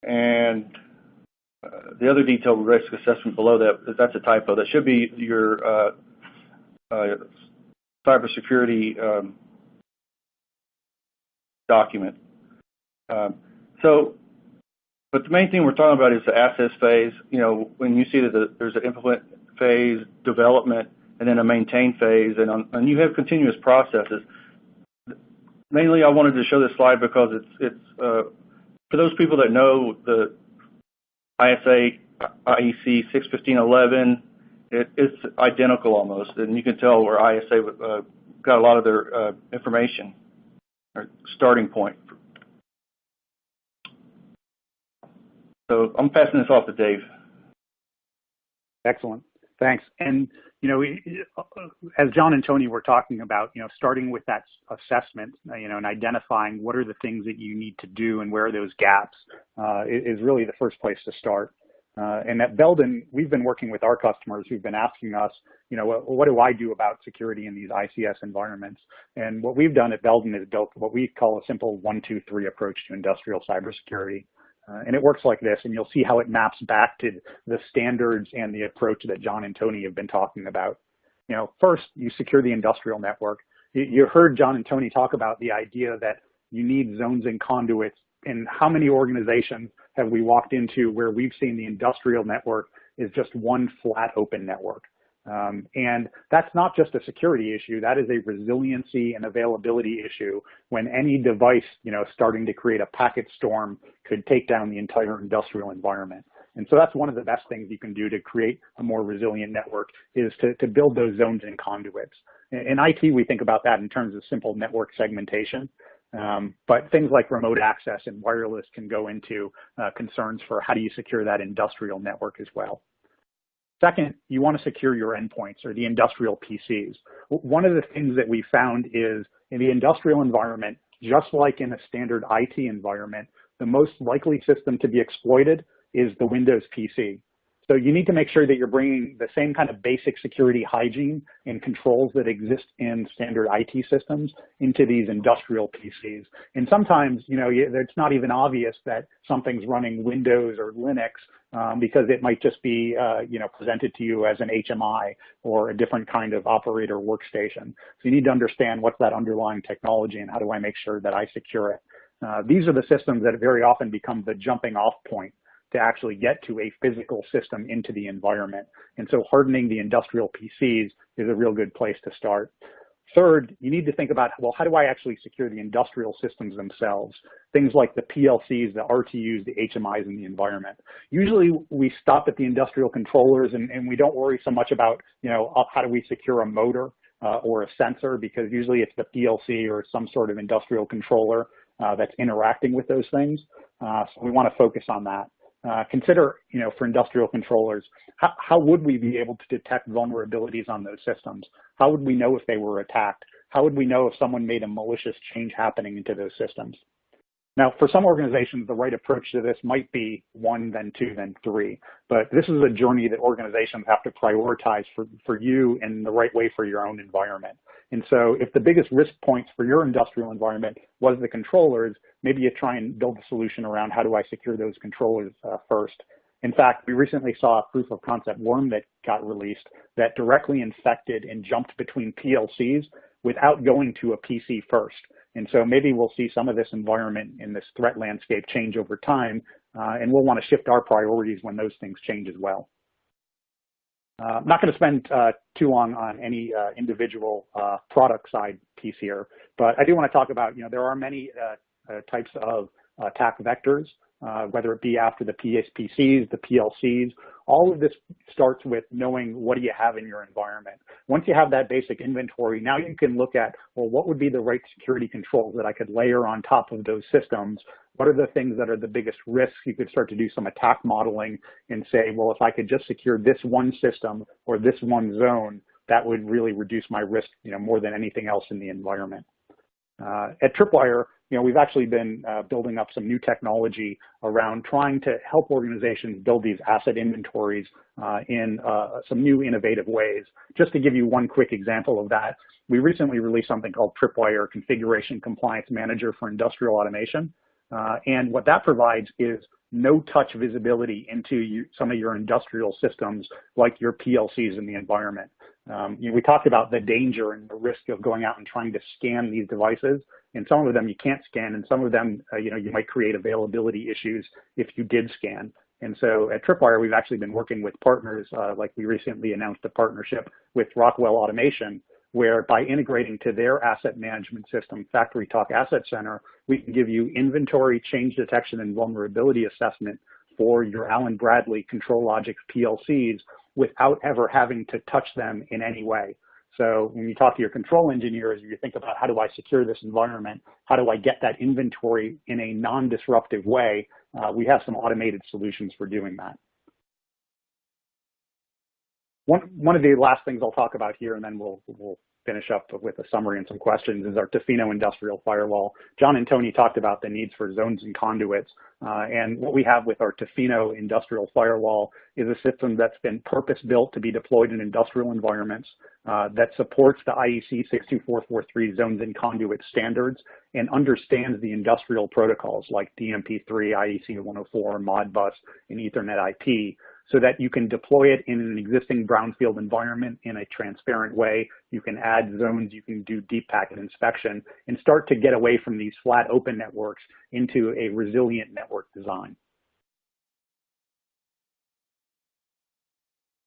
and uh, the other detailed risk assessment below that, that's a typo. That should be your uh, uh, cybersecurity um, document. Um, so but the main thing we're talking about is the assets phase. You know, when you see that there's an implement phase, development, and then a maintain phase, and, you have continuous processes. Mainly, I wanted to show this slide because it's it's uh, for those people that know the ISA IEC 61511. It, it's identical almost, and you can tell where ISA uh, got a lot of their uh, information or starting point So I'm passing this off to Dave. Excellent. Thanks. And, you know, as John and Tony were talking about, you know, starting with that assessment, you know, and identifying what are the things that you need to do and where are those gaps uh, is really the first place to start. Uh, and at Belden, we've been working with our customers who've been asking us, you know, what, what, do I do about security in these ICS environments? And what we've done at Belden is built what we call a simple one, two, three approach to industrial cybersecurity. Uh, and it works like this, and you'll see how it maps back to the standards and the approach that John and Tony have been talking about. You know, first, you secure the industrial network. You, you heard John and Tony talk about the idea that you need zones and conduits. And how many organizations have we walked into where we've seen the industrial network is just one flat open network? Um, and that's not just a security issue. That is a resiliency and availability issue when any device, you know, starting to create a packet storm could take down the entire industrial environment. And so that's one of the best things you can do to create a more resilient network is to, to build those zones and conduits. In, in IT, we think about that in terms of simple network segmentation. Um, but things like remote access and wireless can go into uh, concerns for how do you secure that industrial network as well. Second, you want to secure your endpoints or the industrial PCs. One of the things that we found is in the industrial environment, just like in a standard IT environment, the most likely system to be exploited is the Windows PC. So you need to make sure that you're bringing the same kind of basic security hygiene and controls that exist in standard IT systems into these industrial PCs. And sometimes, you know, it's not even obvious that something's running Windows or Linux um, because it might just be, uh, you know, presented to you as an HMI or a different kind of operator workstation. So you need to understand what's that underlying technology and how do I make sure that I secure it. Uh, these are the systems that very often become the jumping off point to actually get to a physical system into the environment. And so hardening the industrial PCs is a real good place to start. Third, you need to think about, well, how do I actually secure the industrial systems themselves? Things like the PLCs, the RTUs, the HMIs in the environment. Usually we stop at the industrial controllers and, and we don't worry so much about, you know, uh, how do we secure a motor uh, or a sensor because usually it's the PLC or some sort of industrial controller uh, that's interacting with those things. Uh, so we want to focus on that. Uh, consider, you know, for industrial controllers, how, how would we be able to detect vulnerabilities on those systems? How would we know if they were attacked? How would we know if someone made a malicious change happening into those systems? Now, for some organizations, the right approach to this might be one, then two, then three. But this is a journey that organizations have to prioritize for, for you in the right way for your own environment. And so if the biggest risk points for your industrial environment was the controllers, maybe you try and build a solution around how do I secure those controllers uh, first. In fact, we recently saw a proof of concept worm that got released that directly infected and jumped between PLCs without going to a PC first. And so maybe we'll see some of this environment in this threat landscape change over time, uh, and we'll want to shift our priorities when those things change as well. Uh, I'm not going to spend uh, too long on any uh, individual uh, product side piece here, but I do want to talk about, you know, there are many uh, types of attack vectors, whether it be after the PSPCs, the PLCs, all of this starts with knowing what do you have in your environment. Once you have that basic inventory, now you can look at, well, what would be the right security controls that I could layer on top of those systems? What are the things that are the biggest risks? You could start to do some attack modeling and say, well, if I could just secure this one system or this one zone, that would really reduce my risk, you know, more than anything else in the environment. Uh, at Tripwire, you know, we've actually been uh, building up some new technology around trying to help organizations build these asset inventories uh, in uh, some new innovative ways. Just to give you one quick example of that, we recently released something called Tripwire Configuration Compliance Manager for Industrial Automation. Uh, and what that provides is no-touch visibility into you, some of your industrial systems like your PLCs in the environment. Um, you know, we talked about the danger and the risk of going out and trying to scan these devices. And some of them you can't scan, and some of them, uh, you know, you might create availability issues if you did scan. And so at Tripwire, we've actually been working with partners, uh, like we recently announced a partnership with Rockwell Automation, where by integrating to their asset management system, FactoryTalk Asset Center, we can give you inventory change detection and vulnerability assessment for your Allen Bradley ControlLogix PLCs without ever having to touch them in any way. So when you talk to your control engineers, you think about how do I secure this environment? How do I get that inventory in a non-disruptive way? Uh, we have some automated solutions for doing that. One, one of the last things I'll talk about here, and then we'll, we'll finish up with a summary and some questions is our Tofino industrial firewall. John and Tony talked about the needs for zones and conduits. Uh, and what we have with our Tofino industrial firewall is a system that's been purpose-built to be deployed in industrial environments uh, that supports the IEC 62443 zones and conduit standards and understands the industrial protocols like DNP3, IEC 104, Modbus, and Ethernet IP so that you can deploy it in an existing brownfield environment in a transparent way. You can add zones, you can do deep packet inspection, and start to get away from these flat open networks into a resilient network design.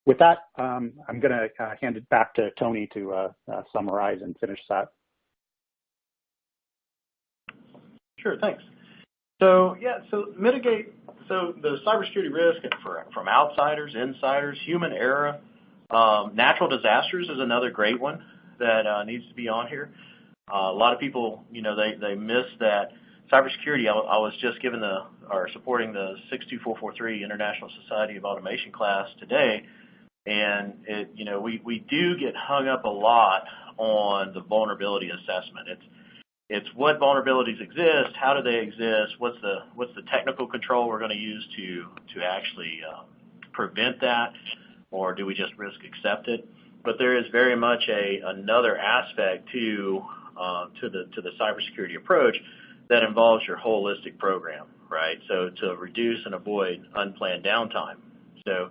With that, um, I'm going to uh, hand it back to Tony to uh, uh, summarize and finish that. Sure, thanks. So yeah, so mitigate so the cybersecurity risk from outsiders, insiders, human error, um, natural disasters is another great one that uh, needs to be on here. Uh, a lot of people, you know, they, they miss that cybersecurity. I, I was just given the or supporting the 62443 International Society of Automation class today, and it, you know, we, we do get hung up a lot on the vulnerability assessment. It's it's what vulnerabilities exist, how do they exist, what's the what's the technical control we're going to use to to actually uh, prevent that, or do we just risk accept it? But there is very much a another aspect to uh, to the to the cybersecurity approach that involves your holistic program, right? So to reduce and avoid unplanned downtime. So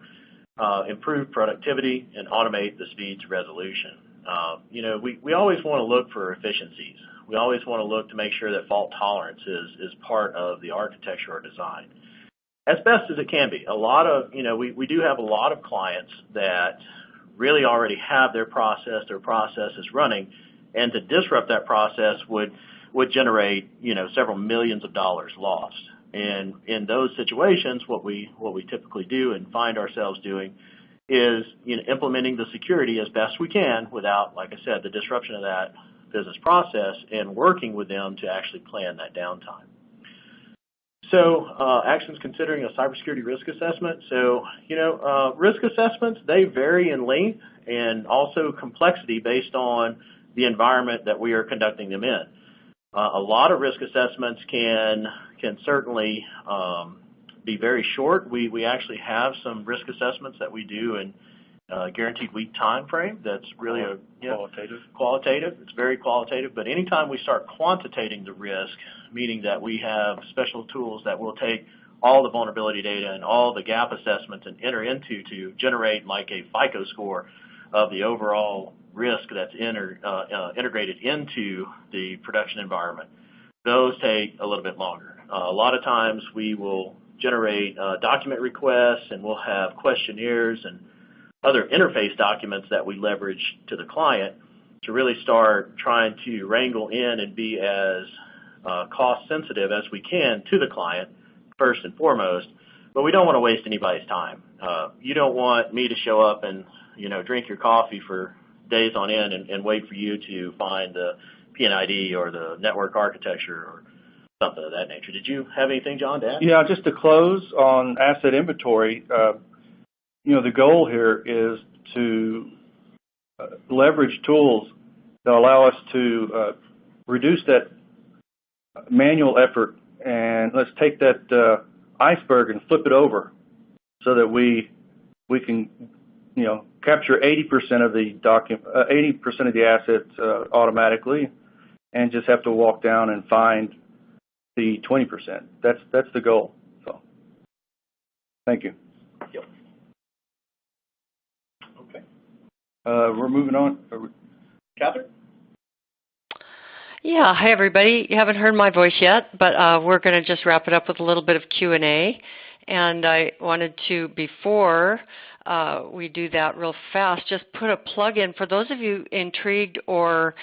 uh, improve productivity and automate the speed to resolution. Uh, you know, we, we always want to look for efficiencies we always want to look to make sure that fault tolerance is, is part of the architecture or design as best as it can be. A lot of, you know, we, we do have a lot of clients that really already have their process, their process is running, and to disrupt that process would would generate, you know, several millions of dollars lost. And in those situations, what we what we typically do and find ourselves doing is, you know, implementing the security as best we can without, like I said, the disruption of that business process and working with them to actually plan that downtime. So uh, actions considering a cybersecurity risk assessment. So, you know, uh, risk assessments, they vary in length and also complexity based on the environment that we are conducting them in. Uh, a lot of risk assessments can, can certainly um, be very short. We, we actually have some risk assessments that we do in uh, guaranteed week time frame that's really a know, Qualitative. qualitative. It's very qualitative. But anytime we start quantitating the risk, meaning that we have special tools that will take all the vulnerability data and all the gap assessments and enter into to generate like a FICO score of the overall risk that's inter, uh, uh, integrated into the production environment. Those take a little bit longer. Uh, a lot of times we will generate uh, document requests and we'll have questionnaires and other interface documents that we leverage to the client to really start trying to wrangle in and be as uh, cost sensitive as we can to the client first and foremost, but we don't want to waste anybody's time. Uh, you don't want me to show up and you know drink your coffee for days on end and, and wait for you to find the P&ID or the network architecture or something of that nature. Did you have anything, John, to add? Yeah, just to close on asset inventory, uh, you know, the goal here is to uh, leverage tools that allow us to uh, reduce that manual effort and let's take that uh, iceberg and flip it over so that we we can you know capture 80% of the document 80% of the assets uh, automatically and just have to walk down and find the 20%. That's that's the goal. So thank you. Yep. Okay. Uh, we're moving on. Catherine? Yeah, hi everybody. You haven't heard my voice yet, but uh, we're going to just wrap it up with a little bit of Q&A. And I wanted to, before uh, we do that real fast, just put a plug in for those of you intrigued or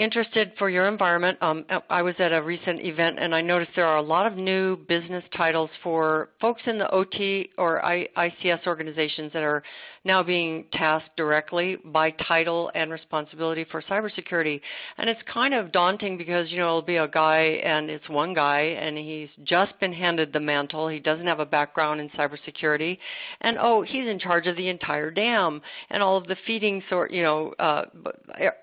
interested for your environment, um, I was at a recent event and I noticed there are a lot of new business titles for folks in the OT or ICS organizations that are now being tasked directly by title and responsibility for cybersecurity. And it's kind of daunting because, you know, it'll be a guy and it's one guy and he's just been handed the mantle. He doesn't have a background in cybersecurity. And oh, he's in charge of the entire dam and all of the feeding sort, you know, uh,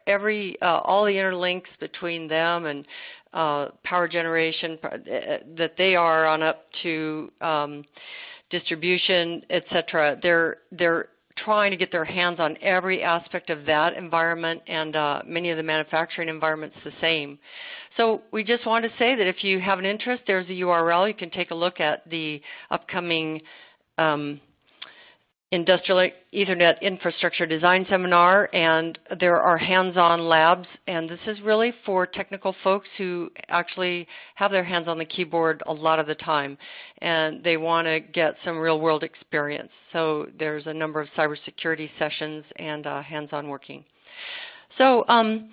every, uh, all the interlinks between them and uh, power generation uh, that they are on up to um, distribution, et cetera. They're, they're trying to get their hands on every aspect of that environment and uh, many of the manufacturing environments the same. So we just want to say that if you have an interest, there's a URL. You can take a look at the upcoming um, Industrial Ethernet Infrastructure Design Seminar, and there are hands-on labs, and this is really for technical folks who actually have their hands on the keyboard a lot of the time, and they want to get some real-world experience. So there's a number of cybersecurity sessions and uh, hands-on working. So um,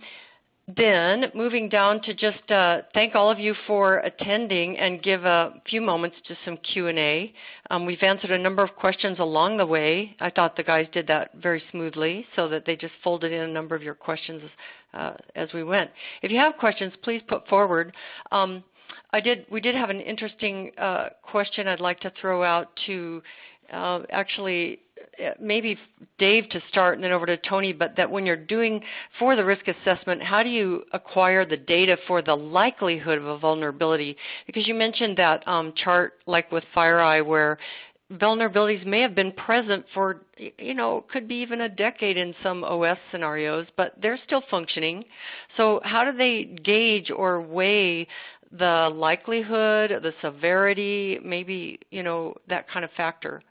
then moving down to just uh, thank all of you for attending and give a few moments to some Q&A. Um, we've answered a number of questions along the way. I thought the guys did that very smoothly so that they just folded in a number of your questions uh, as we went. If you have questions, please put forward. Um, I did. We did have an interesting uh, question I'd like to throw out to uh, actually maybe Dave to start and then over to Tony, but that when you're doing for the risk assessment, how do you acquire the data for the likelihood of a vulnerability? Because you mentioned that um, chart like with FireEye where vulnerabilities may have been present for, you know, could be even a decade in some OS scenarios, but they're still functioning. So how do they gauge or weigh the likelihood, the severity, maybe, you know, that kind of factor?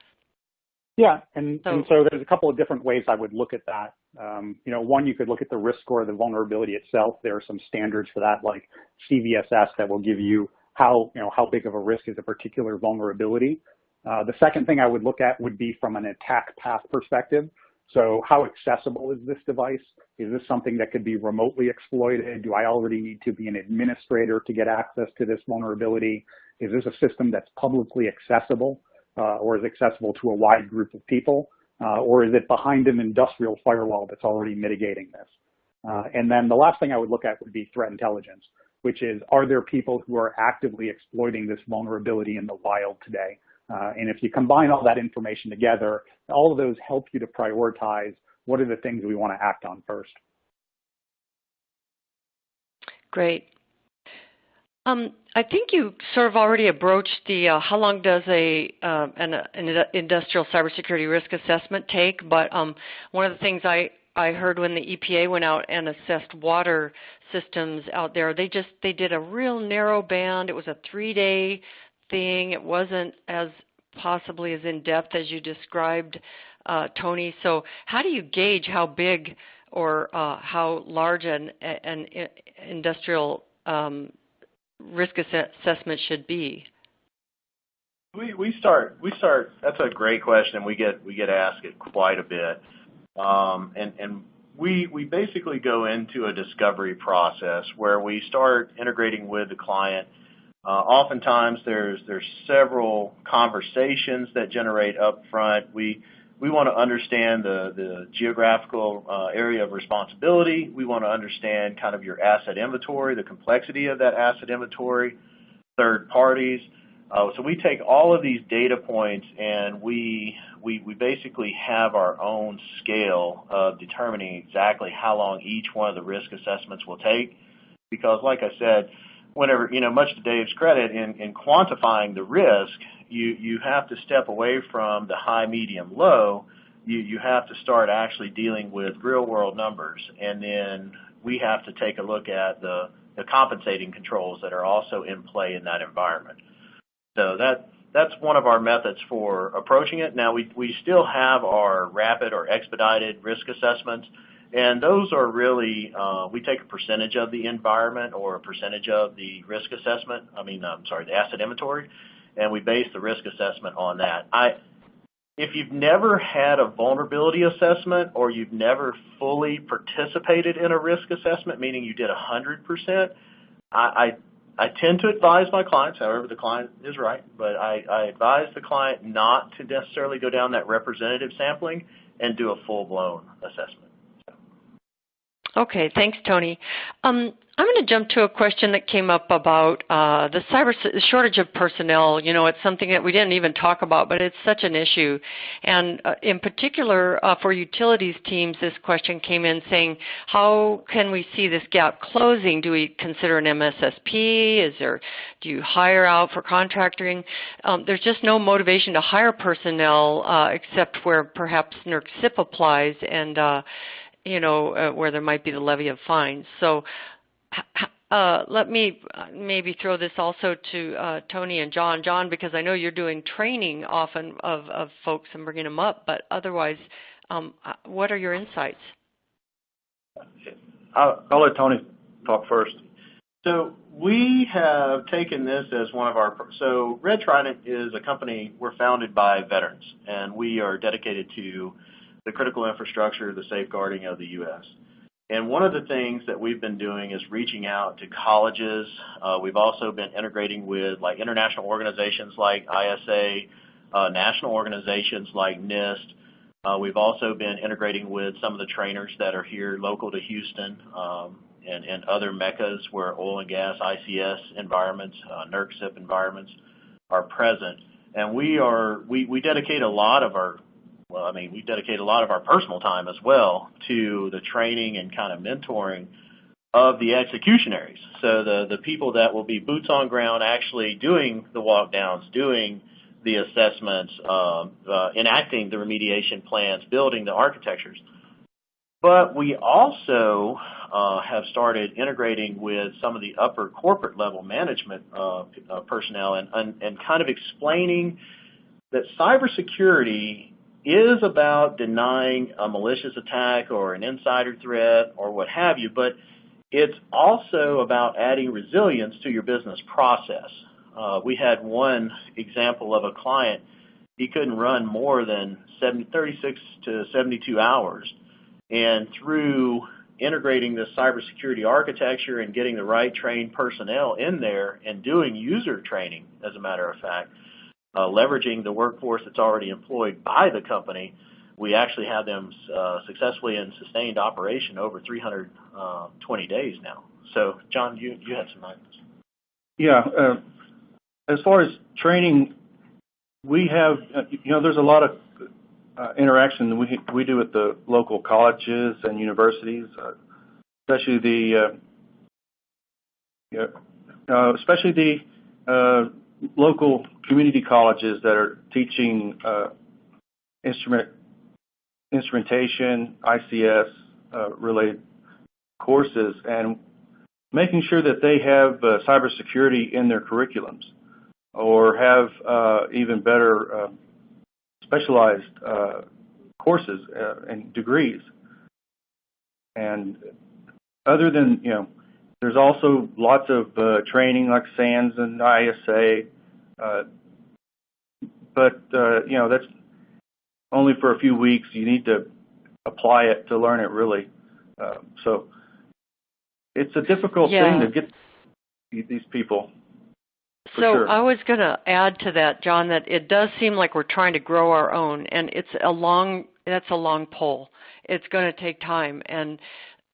Yeah, and so, and so there's a couple of different ways I would look at that. Um, you know, one, you could look at the risk score of the vulnerability itself. There are some standards for that, like CVSS, that will give you how, you know, how big of a risk is a particular vulnerability. Uh, the second thing I would look at would be from an attack path perspective. So how accessible is this device? Is this something that could be remotely exploited? Do I already need to be an administrator to get access to this vulnerability? Is this a system that's publicly accessible? Uh, or is accessible to a wide group of people, uh, or is it behind an industrial firewall that's already mitigating this? Uh, and then the last thing I would look at would be threat intelligence, which is, are there people who are actively exploiting this vulnerability in the wild today? Uh, and if you combine all that information together, all of those help you to prioritize what are the things we want to act on first. Great. Um, I think you sort of already broached the uh, how long does a uh, an, an, industrial cybersecurity risk assessment take, but um, one of the things I I heard when the EPA went out and assessed water systems out there, they just they did a real narrow band. It was a three day thing. It wasn't as possibly as in depth as you described, uh, Tony. So how do you gauge how big or uh, how large an, an industrial um, risk assessment should be? We we start we start. That's a great question. And we get we get asked it quite a bit, um, and and we we basically go into a discovery process where we start integrating with the client. Uh, oftentimes, there's there's several conversations that generate up front. We we want to understand the, the geographical uh, area of responsibility. We want to understand kind of your asset inventory, the complexity of that asset inventory, third parties. Uh, so we take all of these data points and we, we, we basically have our own scale of determining exactly how long each one of the risk assessments will take. Because like I said, whenever, you know, much to Dave's credit in, in quantifying the risk, you, you have to step away from the high, medium, low. You, you have to start actually dealing with real world numbers. And then we have to take a look at the, the compensating controls that are also in play in that environment. So that, that's one of our methods for approaching it. Now, we, we still have our rapid or expedited risk assessments, and those are really, uh, we take a percentage of the environment or a percentage of the risk assessment, I mean, I'm sorry, the asset inventory, and we base the risk assessment on that. I, if you've never had a vulnerability assessment or you've never fully participated in a risk assessment, meaning you did 100%, I, I, I tend to advise my clients, however the client is right, but I, I advise the client not to necessarily go down that representative sampling and do a full-blown assessment. Okay, thanks, Tony. Um, I'm going to jump to a question that came up about uh, the cyber shortage of personnel. You know, it's something that we didn't even talk about, but it's such an issue. And uh, in particular, uh, for utilities teams, this question came in saying, how can we see this gap closing? Do we consider an MSSP? Is there, do you hire out for contracting? Um, there's just no motivation to hire personnel uh, except where perhaps NERC CIP applies and uh, you know, uh, where there might be the levy of fines. So uh, let me uh, maybe throw this also to uh, Tony and John. John, because I know you're doing training often of, of folks and bringing them up, but otherwise, um, uh, what are your insights? I'll, I'll let Tony talk first. So we have taken this as one of our, so Red Trident is a company, we're founded by veterans, and we are dedicated to the critical infrastructure, the safeguarding of the U.S. And one of the things that we've been doing is reaching out to colleges. Uh, we've also been integrating with like international organizations like ISA, uh, national organizations like NIST. Uh, we've also been integrating with some of the trainers that are here local to Houston um, and, and other meccas where oil and gas, ICS environments, uh, NERC CIP environments are present. And we are we, we dedicate a lot of our well, I mean, we dedicate a lot of our personal time as well to the training and kind of mentoring of the executionaries. So the, the people that will be boots on ground actually doing the walk downs, doing the assessments, uh, uh, enacting the remediation plans, building the architectures. But we also uh, have started integrating with some of the upper corporate level management uh, uh, personnel and, and, and kind of explaining that cybersecurity is about denying a malicious attack or an insider threat or what have you, but it's also about adding resilience to your business process. Uh, we had one example of a client, he couldn't run more than 70, 36 to 72 hours. And through integrating this cybersecurity architecture and getting the right trained personnel in there and doing user training, as a matter of fact, uh, leveraging the workforce that's already employed by the company, we actually have them uh, successfully in sustained operation over 320 days now. So, John, you, you had some items. Yeah. Uh, as far as training, we have, uh, you know, there's a lot of uh, interaction we we do with the local colleges and universities, uh, especially the, yeah, uh, especially the uh, local community colleges that are teaching uh, instrument instrumentation, ICS uh, related courses, and making sure that they have uh, cybersecurity in their curriculums, or have even better specialized courses and degrees. And other than you know there's also lots of uh, training like SANS and ISA, uh, but uh, you know that's only for a few weeks. You need to apply it to learn it really. Uh, so it's a difficult thing to get these people. So. I was going to add to that, John, that it does seem like we're trying to grow our own, and it's a long that's a long pole. It's going to take time, and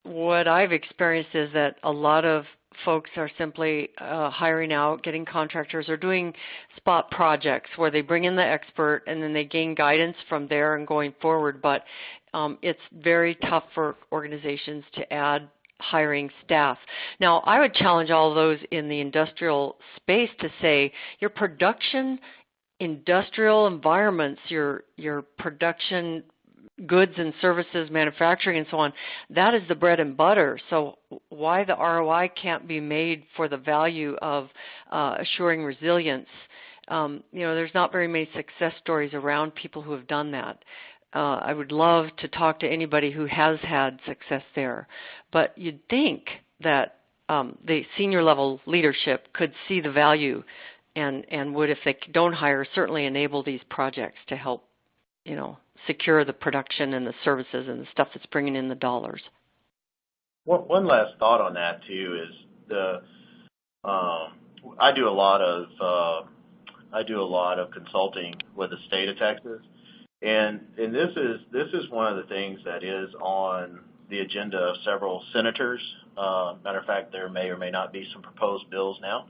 what I've experienced is that a lot of folks are simply uh, hiring out, getting contractors, or doing spot projects where they bring in the expert and then they gain guidance from there and going forward. But um, it's very tough for organizations to add hiring staff. Now, I would challenge all those in the industrial space to say your production industrial environments, your your production goods and services, manufacturing, and so on, that is the bread and butter. So why the ROI can't be made for the value of uh, assuring resilience? Um, you know, there's not very many success stories around people who have done that. Uh, I would love to talk to anybody who has had success there, but you'd think that um, the senior level leadership could see the value and and would, if they don't hire, certainly enable these projects to help, you know, secure the production and the services and the stuff that's bringing in the dollars. One, one last thought on that too is the um, I do a lot of uh, I do a lot of consulting with the state of Texas, and and this is this is one of the things that is on the agenda of several senators. Uh, matter of fact, there may or may not be some proposed bills now,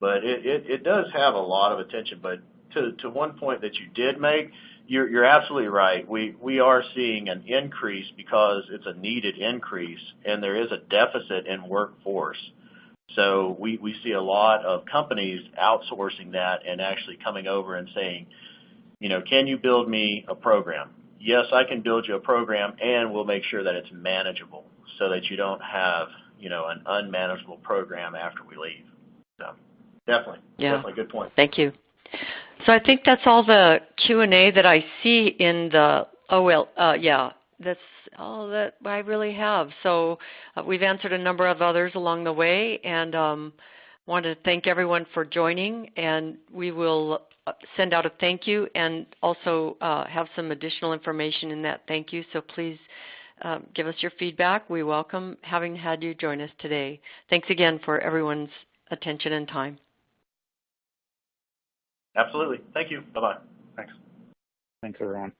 but it, it, it does have a lot of attention. But to to one point that you did make, you're, you're absolutely right. We we are seeing an increase because it's a needed increase, and there is a deficit in workforce. So we we see a lot of companies outsourcing that and actually coming over and saying, you know, can you build me a program? Yes, I can build you a program, and we'll make sure that it's manageable, so that you don't have you know an unmanageable program after we leave. So definitely, yeah. definitely good point. Thank you. So I think that's all the Q&A that I see in the, oh well, uh, yeah, that's all that I really have. So uh, we've answered a number of others along the way and um, want to thank everyone for joining and we will uh, send out a thank you and also uh, have some additional information in that thank you. So please uh, give us your feedback. We welcome having had you join us today. Thanks again for everyone's attention and time. Absolutely. Thank you. Bye-bye. Thanks. Thanks, everyone.